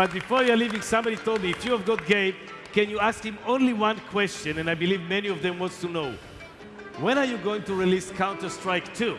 But before you're leaving, somebody told me if you have got Gabe, can you ask him only one question? And I believe many of them wants to know. When are you going to release Counter-Strike 2?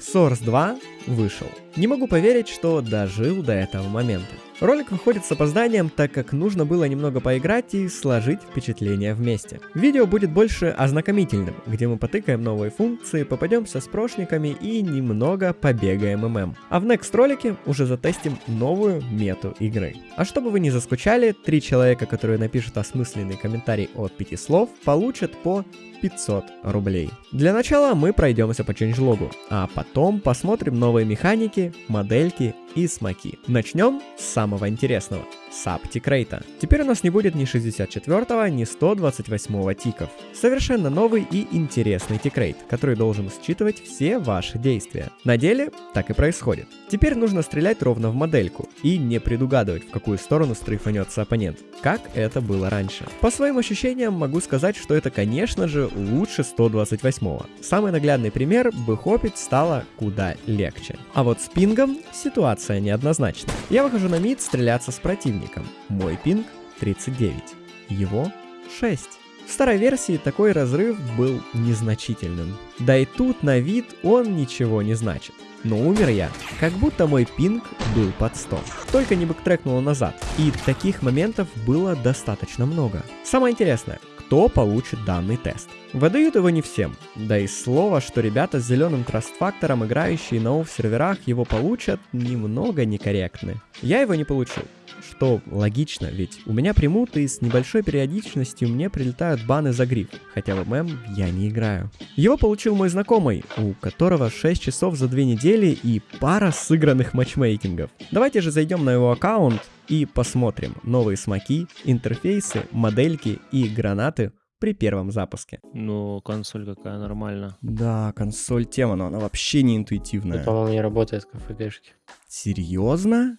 Source 2 вышел. Не могу поверить, что дожил до этого момента. Ролик выходит с опозданием, так как нужно было немного поиграть и сложить впечатления вместе. Видео будет больше ознакомительным, где мы потыкаем новые функции, попадемся с прошниками и немного побегаем ММ. А в next ролике уже затестим новую мету игры. А чтобы вы не заскучали, три человека, которые напишут осмысленный комментарий от пяти слов, получат по 500 рублей. Для начала мы пройдемся по ченджлогу, а потом посмотрим новые механики, модельки и смоки. Начнем с самого интересного – Саптикрейта. Теперь у нас не будет ни 64, ни 128 тиков. Совершенно новый и интересный тикрейт, который должен считывать все ваши действия. На деле так и происходит. Теперь нужно стрелять ровно в модельку и не предугадывать, в какую сторону стрейфанется оппонент, как это было раньше. По своим ощущениям могу сказать, что это, конечно же, лучше 128. Самый наглядный пример, бы хопить стало куда легче. А вот с пингом ситуация неоднозначна. Я выхожу на мид стреляться с противником. Мой пинг 39, его 6. В старой версии такой разрыв был незначительным. Да и тут на вид он ничего не значит. Но умер я, как будто мой пинг был под 100. Только не бэктрекнуло назад. И таких моментов было достаточно много. Самое интересное, кто получит данный тест. Выдают его не всем, да и слово, что ребята с зеленым траст-фактором, играющие на офф серверах, его получат, немного некорректны. Я его не получил. Что логично, ведь у меня примут и с небольшой периодичностью мне прилетают баны за гриф, хотя в ММ я не играю. Его получил мой знакомый, у которого 6 часов за 2 недели и пара сыгранных матчмейкингов. Давайте же зайдем на его аккаунт и посмотрим новые смоки, интерфейсы, модельки и гранаты при первом запуске. Ну, консоль какая нормально. Да, консоль тема, но она вообще не интуитивная. Это, по-моему, не работает как ФГшки. Серьезно?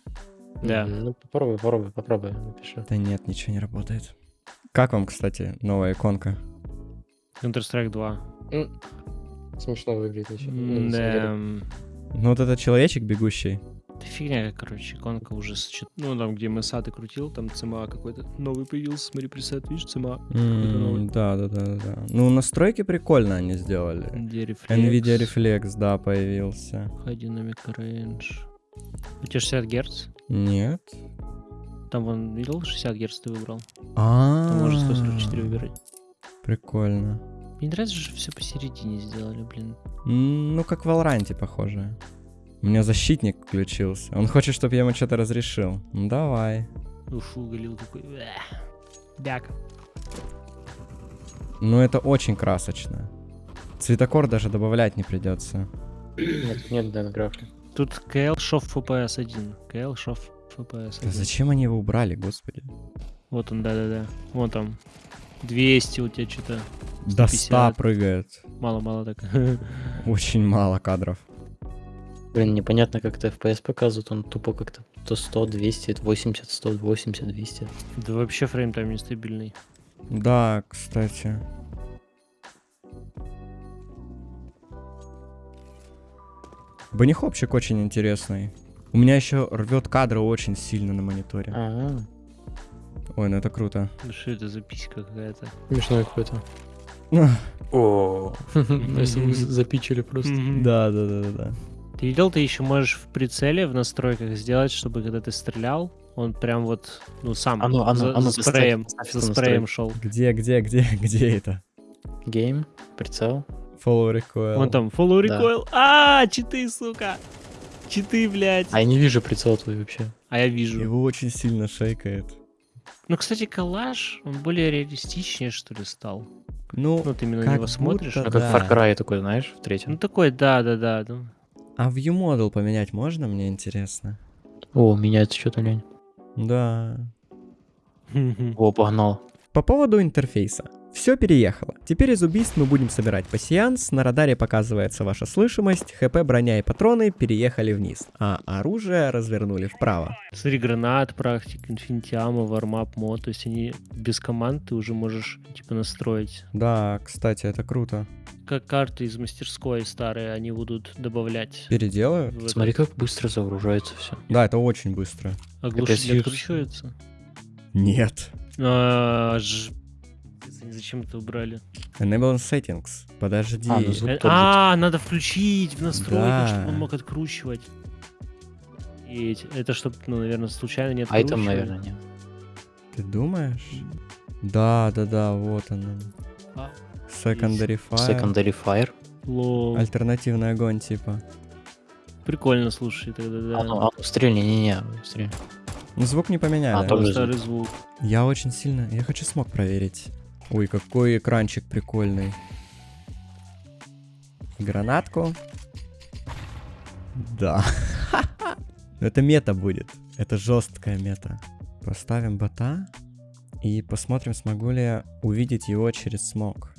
Да. Ну, попробуй, попробуй, попробуй, напиши. Да нет, ничего не работает. Как вам, кстати, новая иконка? Counter-Strike 2. М, Смешно выглядит еще. М, Да. Ну вот этот человечек бегущий. Да фигня, короче, иконка уже с чет- Ну, там, где MSA ты крутил, там ЦМА какой-то новый появился. Смотри, пресет, видишь, ЦМА. какой-то новый. М, Да, да, да, да, да. Ну, настройки прикольно они сделали. Где рефлекс? Nvidia Reflex, да, появился. Dynamic Range. У тебя 60 Гц? Нет. Там вон, видел, 60 Гц ты выбрал. А, Там можно 144 выбирать. Прикольно. Мне нравится, что все посередине сделали, блин. Ну, как в Valorant похоже. У меня защитник включился. Он хочет, чтобы я ему что-то разрешил. Ну, давай. Уфу, галил такой. Бяк. Ну, это очень красочно. Цветокор даже добавлять не придется. Нет, нет, да, на графе. Тут КЛ Шов FPS 1. КЛ Шов FPS Да 1. зачем они его убрали, господи? Вот он, да-да-да. Вон там. 200 у тебя что-то. До 100 150. прыгает. Мало-мало так. Очень мало кадров. Блин, непонятно, как это FPS показывает, он тупо как-то то 100, 200, 80, 180, 200. Да вообще фрейм-тайм нестабильный. Да, кстати. Банихопчик очень интересный. У меня еще рвет кадры очень сильно на мониторе. А, Ой, ну это круто. Ну что это за писька какая-то? смешной какой-то. О, если вы запичили просто. Да, да, да, да, да. Ты видел, ты еще можешь в прицеле в настройках сделать, чтобы когда ты стрелял, он прям вот, ну сам ну, а ну, за, ну, спреем, за спреем шел. Где, где, где, где это? Гейм, прицел. Follow recoil. Вон там, follow Да. recoil. А, читы, сука. Читы, блядь. А я не вижу прицел твой вообще. А я вижу. Его очень сильно шейкает. Ну, кстати, коллаж, он более реалистичнее, что ли, стал. Ну, Ну, вот именно на как него смотришь. будто Ну, как Да. Far Cry такой, знаешь, в Ну, третьем. такой, да-да-да. ну. а view model поменять можно, мне интересно? О, меняется что-то, лень. Да. О, погнал. По поводу интерфейса. Все переехало. Теперь из убийств мы будем собирать пассианс, на радаре показывается ваша слышимость, хп, броня и патроны переехали вниз, а оружие развернули вправо. Смотри, гранат, практик, инфинитиама, вармап, мод. То есть они без команд ты уже можешь типа настроить. Да, кстати, это круто. Как карты из мастерской старые, они будут добавлять. Переделаю? этот. Смотри, как быстро загружается все. Да, это очень быстро. А Капец, откручивается? Нет. А, ж- Они зачем это убрали? Enable settings. Подожди. А, ну Э. А, надо включить в настройках, Да. чтобы он мог откручивать. И это чтобы, ну, наверное, случайно не А это, наверное, нет. Ты думаешь? Да, да, да, вот он. А, Secondary fire. Secondary Fire. лол. Альтернативный огонь, типа. Прикольно, слушай, тогда да. А, ну, а, стрельни, не-не, стрельни. Ну, звук не поменяли. А, тоже старый звук. Я очень сильно... Я хочу смог проверить. Ой, какой экранчик прикольный. Гранатку. Да. Это мета будет. Это жесткая мета. Поставим бота. И посмотрим, смогу ли я увидеть его через смог.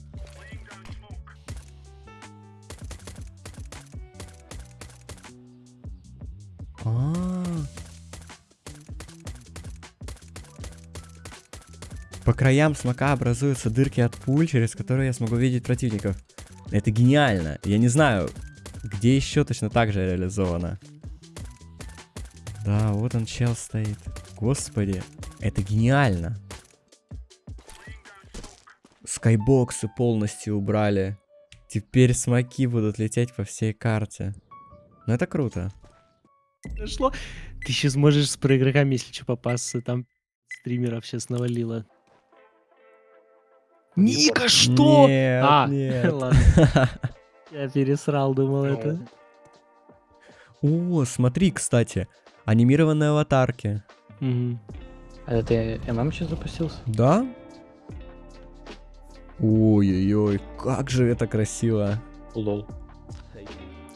А. По краям смока образуются дырки от пуль, через которые я смогу видеть противников. Это гениально. Я не знаю, где еще точно так же реализовано. Да, вот он чел стоит. Господи, это гениально. Скайбоксы полностью убрали. Теперь смоки будут лететь по всей карте. Ну это круто. Дошло. Ты сейчас можешь с проигроками, если что, попасться. Там стримеров сейчас навалило. Ника, что? Нет, а, нет. ладно. Я пересрал, думал это. О, смотри, кстати. Анимированные аватарки. Мгм. А это ты ММ сейчас запустился? Да? Ой-ой-ой, как же это красиво. Лол.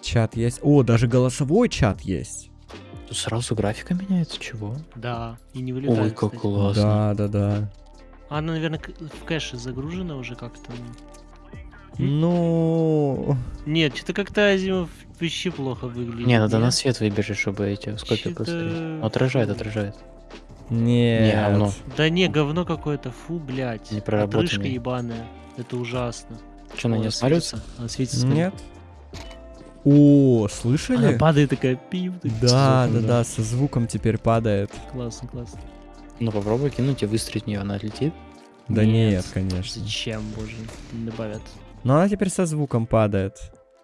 Чат есть. О, даже голосовой чат есть. Тут сразу графика меняется, чего? Да, и не вылетает, Ой, как кстати. классно. Да, да, да. А Она, наверное, в кэше загружена уже как-то. Ну, Нет, что-то как-то Азимов вообще плохо выглядит. Не, надо нет? на свет выбежать, чтобы эти Чё-то- посмотреть. Ну, Отражает, отражает. нет. говно. Да не, говно какое-то, фу, блядь. Непроработанный. Отрыжка ебаная. Это ужасно. Что, на нее смотрится? Она светится. Нет. О, Она слышали? падает такая пив. так Да, звуком, да, да. да, со звуком теперь падает. Классно, классно. Ну попробуй кинуть и выстрелить в нее, она отлетит. Да Нет. нет, конечно. Зачем, боже, не добавят. Но она теперь со звуком падает.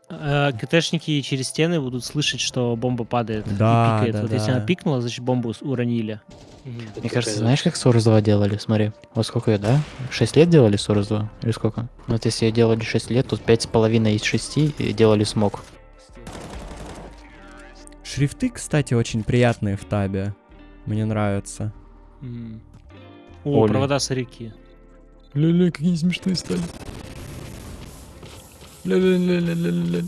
А, КТшники через стены будут слышать, что бомба падает Да, и пикает. да, вот если да. она пикнула, значит бомбу уронили. Мне кажется, знаешь, как Source 2 делали? Смотри. Вот сколько ее, да? 6 лет делали Source 2? Или сколько? Ну, Вот если ее делали 6 лет, тут 5,5 из 6 и делали смог. Шрифты, кстати, очень приятные в табе. Мне нравятся. М. О, Оля. провода с реки. Ля-ля, какие они смешные стали. Ля-ля-ля-ля-ля-ля.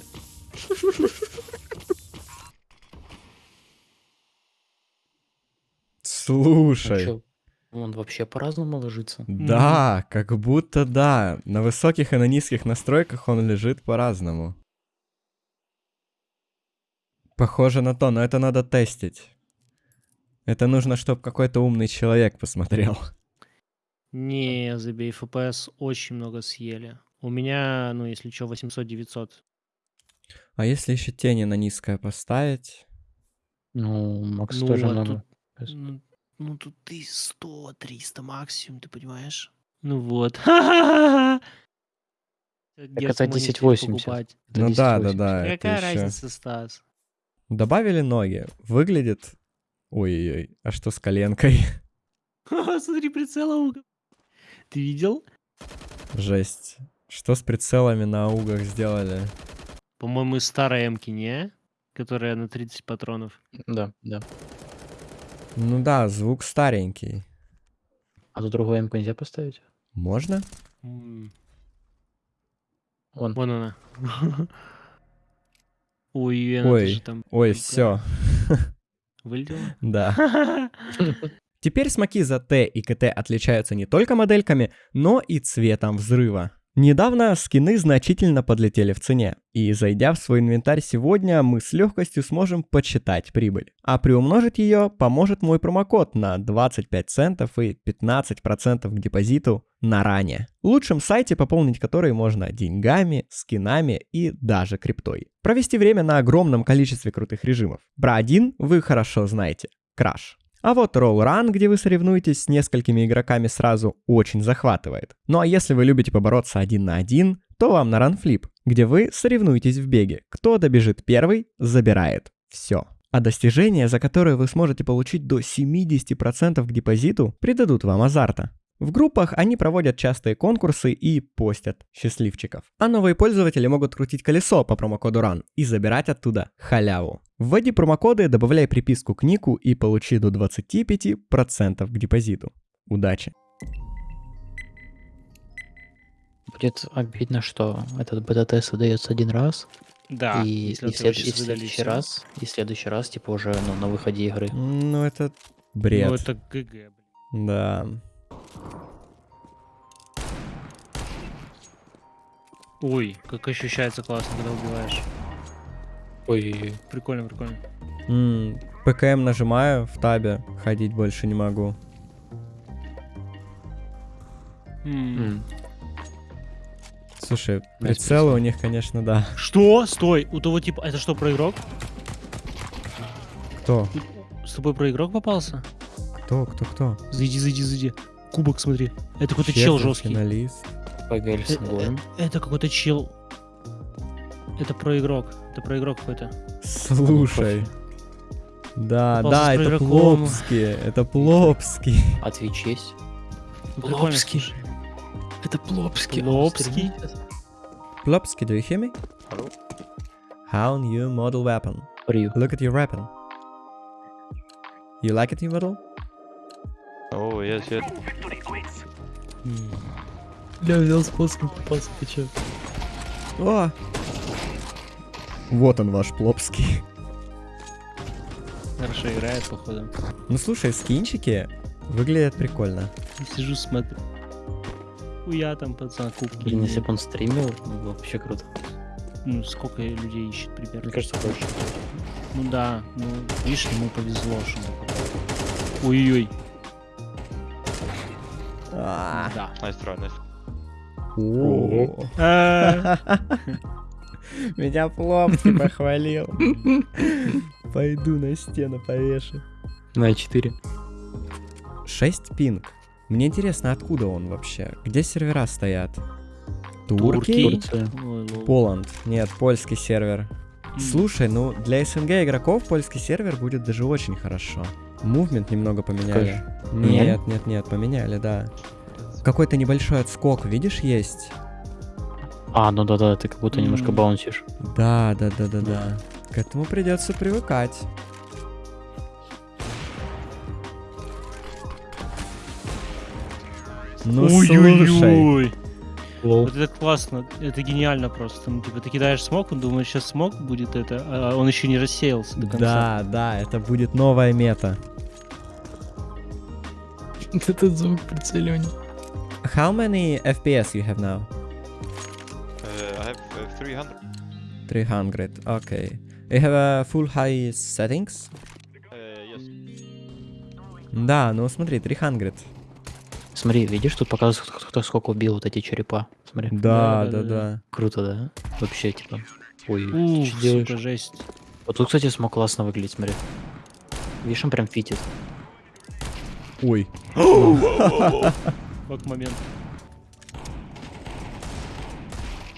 Слушай. Он вообще по-разному ложится. Да, как будто да. На высоких и на низких настройках он лежит по-разному. Похоже на то, но это надо тестить. Это нужно, чтобы какой-то умный человек посмотрел. Не, забей, FPS очень много съели. У меня, ну, если что, 800-900. А если еще тени на низкое поставить? Ну, Макс Ну, тоже а много. тут- Ну, ну, тут ты 100-300 максимум, ты понимаешь? Ну вот. Так это 1080. Это ну да, да, 1080. да. Какая разница, Стас? Добавили ноги. Выглядит... Ой-ой-ой, а что с коленкой? Смотри, прицела. Ты видел? Жесть. Что с прицелами на аугах сделали? По-моему, из старой эмки, не? Которая на 30 патронов. Да, да. Ну да, звук старенький. А тут другую М нельзя поставить? Можно? Вон. Вон она. Ой, она Ой, там Ой, все. Вылетела. Да. Теперь смоки за Т и КТ отличаются не только модельками, но и цветом взрыва. Недавно скины значительно подлетели в цене, и зайдя в свой инвентарь сегодня, мы с легкостью сможем подсчитать прибыль. А приумножить ее поможет мой промокод на 25 центов и 15% к депозиту на ранее. Лучшем сайте, пополнить который можно деньгами, скинами и даже криптой. Провести время на огромном количестве крутых режимов. Про один вы хорошо знаете. Краш. А вот Roll Run, где вы соревнуетесь с несколькими игроками сразу, очень захватывает. Ну а если вы любите побороться один на один, то вам на Run Flip, где вы соревнуетесь в беге. Кто добежит первый, забирает. Все. А достижения, за которые вы сможете получить до 70% к депозиту, придадут вам азарта. В группах они проводят частые конкурсы и постят счастливчиков. А новые пользователи могут крутить колесо по промокоду RUN и забирать оттуда халяву. Вводи промокоды, добавляй приписку к нику и получи до 25% к депозиту. Удачи! Будет обидно, что этот бета-тест выдается один раз, Да, и, если и след- и в следующий раз, и в следующий раз, типа, уже ну, на выходе игры. Ну это бред. Ну это ГГ, блин. Да. Ой, как ощущается классно, когда убиваешь. Ой, Прикольно, прикольно. М, ПКМ нажимаю в табе, ходить больше не могу. М. Слушай, прицелы у них, конечно, да. Что? Стой, у того типа, это что, про игрок? Кто? С тобой про игрок попался? Кто? Кто? Кто? Зайди, зайди, зайди. Кубок, смотри. Это какой-то чел жесткий. финалист. Погали с э, Это какой-то чел. Это про игрок. Это про игрок какой-то. Слушай. Да, Попался да, это игроком. Плопский. Это Плопский. Прикольно, Плопский. Это Плопский. Плопский. Plopsky, do you hear me? How new model weapon? Рю. Look at your weapon. You like it, new model? Oh, yes, yes. Бля, взял способ попался, ты чё? О! Вот он ваш Плопский. Хорошо играет, походу. Ну слушай, скинчики выглядят прикольно. Я Сижу, смотрю. Хуя там, пацан, кубки. Блин, если бы он стримил, ну, вообще круто. Ну, сколько людей ищет примерно? Мне кажется, больше. Ну да, ну, видишь, ему повезло, что он попал. Ой-ой. А. Да. Nice try, nice. О. А, Меня Плопский похвалил. Пойду на стену повешу. На 4. 6 пинг. Мне интересно, откуда он вообще? Где сервера стоят? Турки? Лол. Поланд. Нет, польский сервер. Слушай, ну для СНГ игроков польский сервер будет даже очень хорошо. Мувмент немного поменяли. Поменяли? Нет, нет, нет, поменяли, да. Какой-то небольшой отскок, видишь, есть? А, ну да-да, ты как будто немножко баунсишь. Да, да, да, да, да. К этому придется привыкать. Ну. Ой-ой-ой. Лол. Вот это классно, это гениально просто. Ну, типа, ты кидаешь смог, он думает, сейчас смог будет это, а он еще не рассеялся до конца. Да, да, это будет новая мета. Этот звук прицеливания. How many FPS you have now? Uh, I have uh, 300. 300, okay. You have a full high settings? Uh, yes. Да, ну смотри, 300. Смотри, видишь, тут показывают, кто, кто сколько убил вот эти черепа. Смотри. Да, Да, да, да, да. Круто, да? Вообще, типа. Ой, ты Ух, что делаешь? сука, жесть. Вот тут, кстати, смог классно выглядеть, смотри. Видишь, он прям фитит. Ой. Как момент.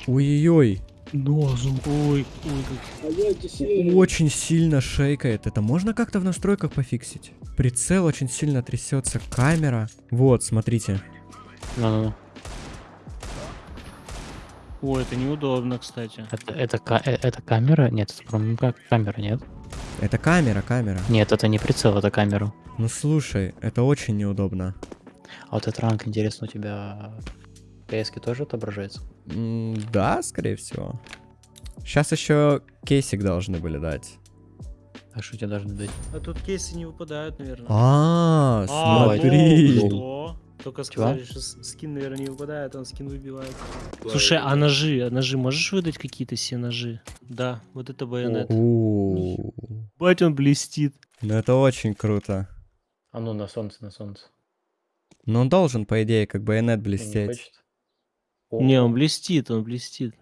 Ой-ой-ой. Нозу. Ой, ой, как... Очень сильно шейкает. Это можно как-то в настройках пофиксить? Прицел очень сильно трясется. Камера. Вот, смотрите. Ну-ну-ну. Ой, это неудобно, кстати. Это, это, э, это камера? Нет, это как камера, нет? Это камера, камера. Нет, это не прицел, это камера. Ну слушай, это очень неудобно. А вот этот ранг, интересно, у тебя ps тоже отображается? Да, скорее всего. Сейчас еще кейсик должны были дать. А что тебе должны дать? А тут кейсы не выпадают, наверное. А, А, смотри. ну? Только Чего? сказали, что скин, наверное, не выпадает, он скин выбивает. Слушай, а ножи, а ножи можешь выдать какие-то все ножи? Да, вот это байонет. Бать, он блестит. Ну это очень круто. А ну на солнце, на солнце. Но он должен, по идее, как байонет Он не блестеть. Хочет? Не, он блестит, он блестит.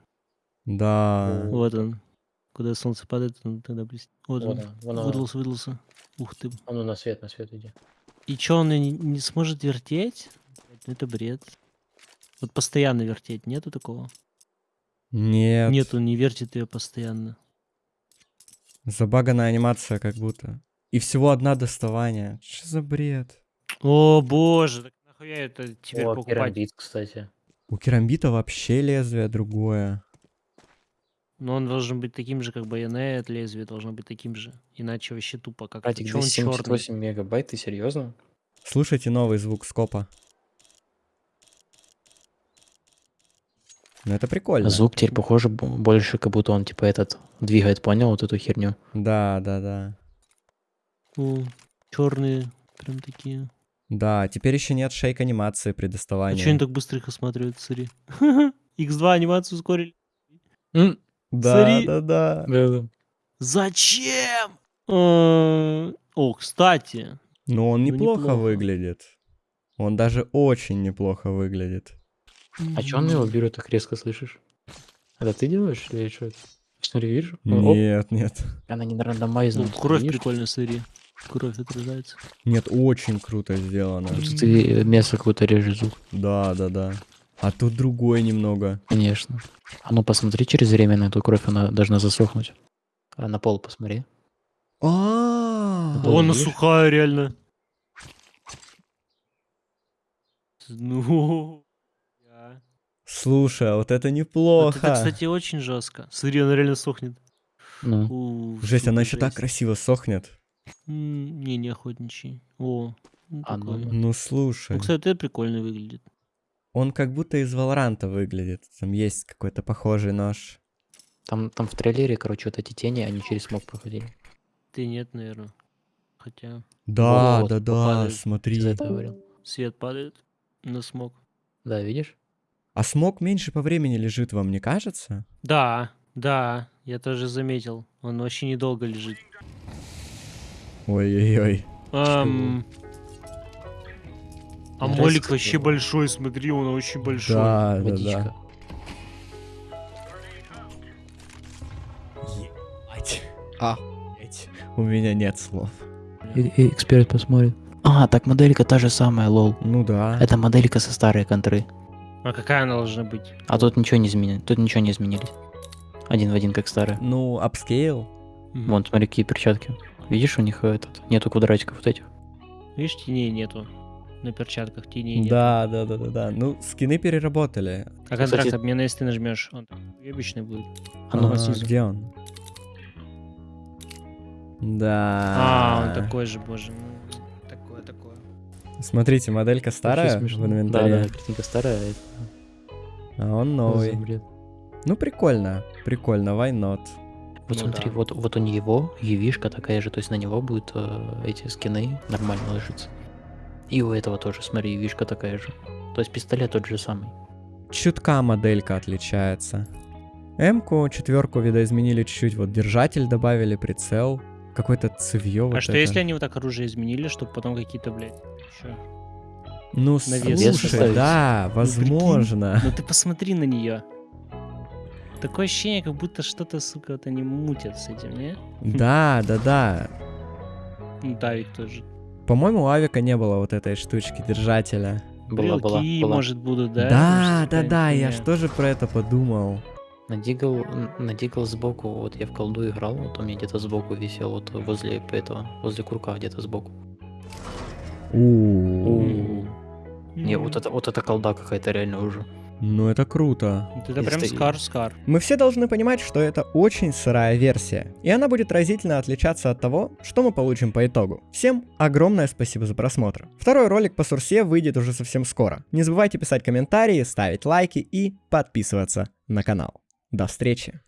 Да. Вот он. Куда солнце падает, он тогда блестит. Вот Вот он. он. Выдался, выдался. Ух ты. А ну на свет, на свет иди. И чё, он не, не сможет вертеть? Ну, Это бред. Вот постоянно вертеть, нету такого? Нет. Нет, он не вертит ее постоянно. Забаганная анимация как будто. И всего одна доставание. Что за бред? О боже, так нахуя это теперь О, покупать? керамбит, кстати. У керамбита вообще лезвие другое. Но он должен быть таким же, как байонет, лезвие должно быть таким же. Иначе вообще тупо как Чё он черный? 278 мегабайт, ты серьезно? Слушайте новый звук скопа. Ну это прикольно. Звук теперь похоже больше, как будто он типа этот двигает, понял, вот эту херню. Да, да, да. черные, прям такие. Да, теперь еще нет шейк анимации при А доставании. что они так быстро их осматривают, смотри. X2 анимацию ускорили. М, Да, Смотри. да, да. да-да. Зачем? Э, О, кстати. Но он Ну, неплохо, неплохо. выглядит. Он даже очень неплохо выглядит. А чё он его берет так резко, слышишь? Это ты делаешь или что это? Смотри, видишь? Оп, Нет, нет. Она не рандомайзна. Ну, кровь прикольно, смотри. Кровь отрезается. Нет, очень круто сделано. Просто ты мясо какое-то режешь звук. Да, да, да. А тут другой немного. Конечно. А ну посмотри через время на эту кровь, она должна засохнуть. А на пол посмотри. А, она сухая, реально. Ну. Слушай, а вот это неплохо. это, кстати, очень жестко. Смотри, она реально сохнет. Ну, Жесть, она сука, еще так красиво сохнет. М, Не, не охотничий. О, ну, А, ну, такой. Ну слушай, Ну, кстати, это прикольно выглядит. он как будто из Валоранта выглядит. Там есть какой-то похожий нож. там, там в трейлере, короче, вот эти тени, они через смог проходили. Ты нет, наверное. Хотя Да, Вот, да, да, попадает. смотри. Ты за это говорил? свет падает на смог. Да, видишь? А смог меньше по времени лежит вам, не кажется? Да, да, я тоже заметил. Он вообще недолго лежит. Ой-ой-ой. Ам, А молик вообще его- большой, смотри, он очень большой. Да, да, Водичка. да. Ебать. А. У меня нет слов. И, и эксперт посмотрит. А, так моделька та же самая, lol. Ну да. Это моделька со старой контры. А какая она должна быть? А тут ничего не изменили. Тут ничего не изменились. Один в один, как старая. Ну, upscale. Вон, смотри, какие перчатки. Видишь, у них этот нету квадратиков вот этих. Видишь, теней нету. На перчатках теней нет. Да, да, да, да, да. Ну, скины переработали. А контракт Кстати- обмена, если ты нажмешь, он такой обычный будет. А ну, А, где он? Да. А, он такой же, боже. ну, Такое, такое. Смотрите, моделька старая в инвентаре, Да, да, картинка старая. а он новый. Ну, прикольно. Прикольно, why not? Вот Ну смотри, да. вот, вот у него явишка такая же, то есть на него будут э, эти скины нормально ложиться. И у этого тоже, смотри, явишка такая же. То есть пистолет тот же самый. Чутка моделька отличается. М-ку, четверку видоизменили чуть-чуть, вот держатель добавили, прицел, какое-то цевье вот а что это. если они вот так оружие изменили, чтобы потом какие-то, блядь, еще... Ну, навес слушай, да, возможно. Ну ты посмотри на нее. Такое ощущение, как будто что-то, сука, вот они мутят с этим, не? Да, да, да. Ну, Давик тоже. По-моему, у Авика не было вот этой штучки держателя. Была, была, была. может, будут, да? Да, Может, да, да, я хуйня. ж тоже про это подумал. На Дигл, на Дигл сбоку, вот я в колду играл, вот у меня где-то сбоку висел, вот возле этого, возле курка где-то сбоку. Не, вот это, вот эта колда какая-то реально уже. Ну это круто. Это прям скар-скар. Мы все должны понимать, что это очень сырая версия, и она будет разительно отличаться от того, что мы получим по итогу. Всем огромное спасибо за просмотр. Второй ролик по Сурсе выйдет уже совсем скоро. Не забывайте писать комментарии, ставить лайки и подписываться на канал. До встречи!